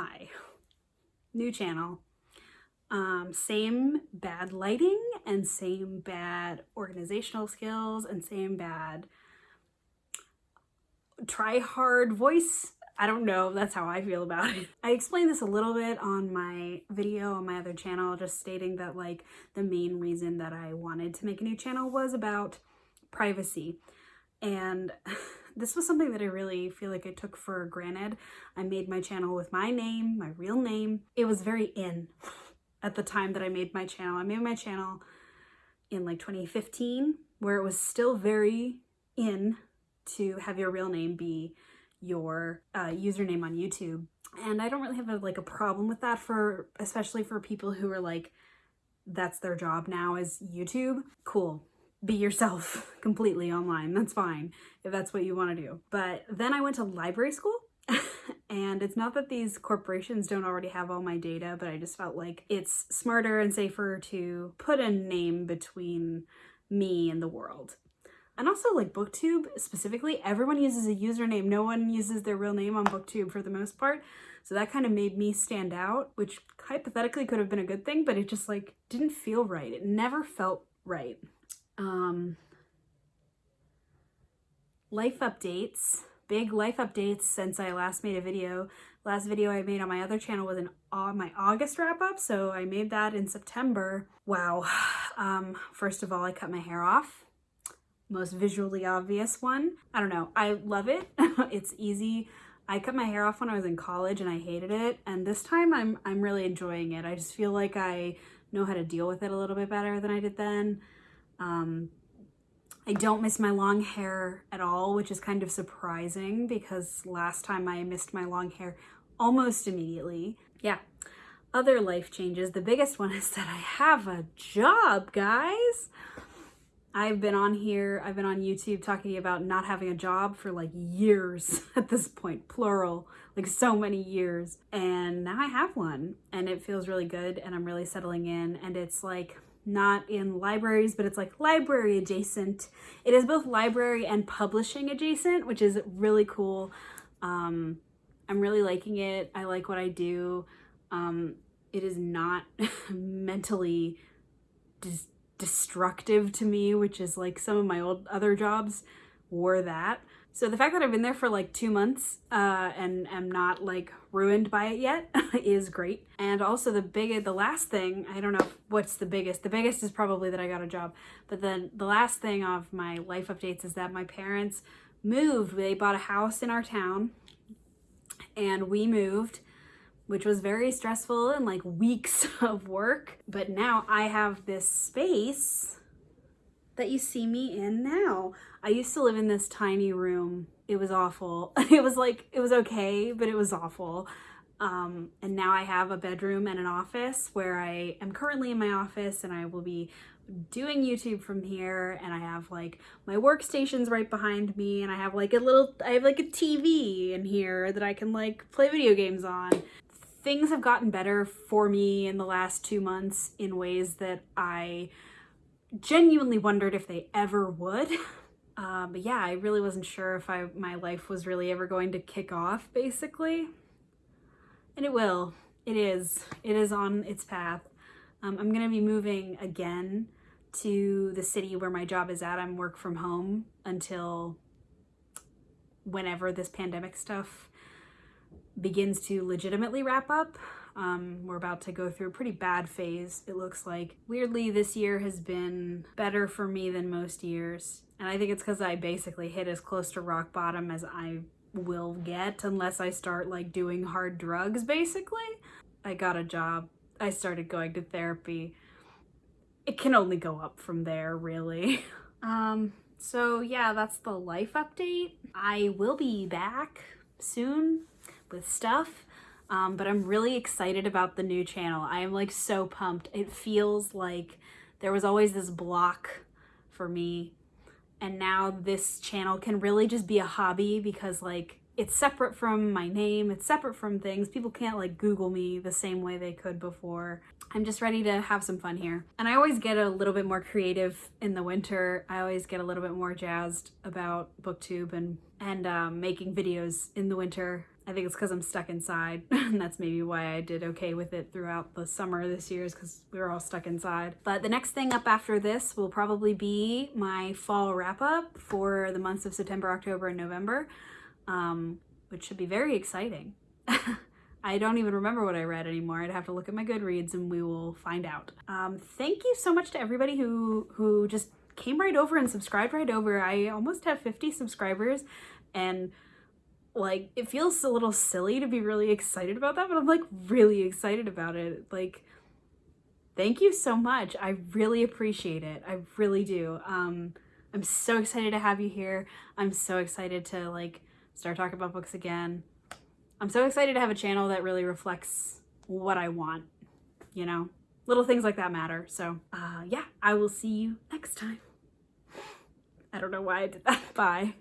hi, new channel. Um, same bad lighting and same bad organizational skills and same bad try hard voice. I don't know, that's how I feel about it. I explained this a little bit on my video on my other channel, just stating that like the main reason that I wanted to make a new channel was about privacy. And this was something that I really feel like I took for granted. I made my channel with my name, my real name. It was very in at the time that I made my channel. I made my channel in like 2015 where it was still very in to have your real name be your uh, username on YouTube. And I don't really have a, like a problem with that for, especially for people who are like, that's their job now is YouTube. Cool. Be yourself completely online. That's fine if that's what you want to do. But then I went to library school and it's not that these corporations don't already have all my data, but I just felt like it's smarter and safer to put a name between me and the world. And also like booktube specifically, everyone uses a username. No one uses their real name on booktube for the most part. So that kind of made me stand out, which hypothetically could have been a good thing, but it just like didn't feel right. It never felt right. Um, life updates, big life updates since I last made a video. Last video I made on my other channel was in uh, my August wrap up, so I made that in September. Wow. Um, first of all, I cut my hair off most visually obvious one. I don't know. I love it. it's easy. I cut my hair off when I was in college and I hated it. And this time I'm, I'm really enjoying it. I just feel like I know how to deal with it a little bit better than I did then. Um, I don't miss my long hair at all, which is kind of surprising because last time I missed my long hair almost immediately. Yeah. Other life changes. The biggest one is that I have a job, guys. I've been on here, I've been on YouTube talking about not having a job for like years at this point, plural, like so many years. And now I have one and it feels really good and I'm really settling in and it's like not in libraries, but it's like library adjacent. It is both library and publishing adjacent, which is really cool. Um, I'm really liking it. I like what I do. Um, it is not mentally destructive to me, which is like some of my old other jobs were that. So the fact that I've been there for like two months uh, and am not like ruined by it yet is great. And also the big, the last thing, I don't know what's the biggest. The biggest is probably that I got a job. But then the last thing of my life updates is that my parents moved. They bought a house in our town and we moved which was very stressful and like weeks of work. But now I have this space that you see me in now. I used to live in this tiny room. It was awful. It was like, it was okay, but it was awful. Um, and now I have a bedroom and an office where I am currently in my office and I will be doing YouTube from here and I have like my workstations right behind me and I have like a little, I have like a TV in here that I can like play video games on things have gotten better for me in the last two months in ways that I genuinely wondered if they ever would. Uh, but yeah, I really wasn't sure if I my life was really ever going to kick off, basically. And it will. It is. It is on its path. Um, I'm going to be moving again to the city where my job is at. I'm work from home until whenever this pandemic stuff begins to legitimately wrap up. Um, we're about to go through a pretty bad phase, it looks like. Weirdly, this year has been better for me than most years. And I think it's because I basically hit as close to rock bottom as I will get unless I start like doing hard drugs, basically. I got a job. I started going to therapy. It can only go up from there, really. um, so yeah, that's the life update. I will be back soon with stuff. Um, but I'm really excited about the new channel. I am like so pumped. It feels like there was always this block for me and now this channel can really just be a hobby because like it's separate from my name, it's separate from things. People can't like Google me the same way they could before. I'm just ready to have some fun here. And I always get a little bit more creative in the winter. I always get a little bit more jazzed about booktube and, and um, making videos in the winter I think it's because I'm stuck inside. and that's maybe why I did okay with it throughout the summer this year is because we were all stuck inside. But the next thing up after this will probably be my fall wrap up for the months of September, October, and November, um, which should be very exciting. I don't even remember what I read anymore. I'd have to look at my Goodreads and we will find out. Um, thank you so much to everybody who, who just came right over and subscribed right over. I almost have 50 subscribers and like it feels a little silly to be really excited about that, but I'm like really excited about it. Like thank you so much. I really appreciate it. I really do. Um I'm so excited to have you here. I'm so excited to like start talking about books again. I'm so excited to have a channel that really reflects what I want, you know? Little things like that matter. So, uh, yeah, I will see you next time. I don't know why I did that. Bye.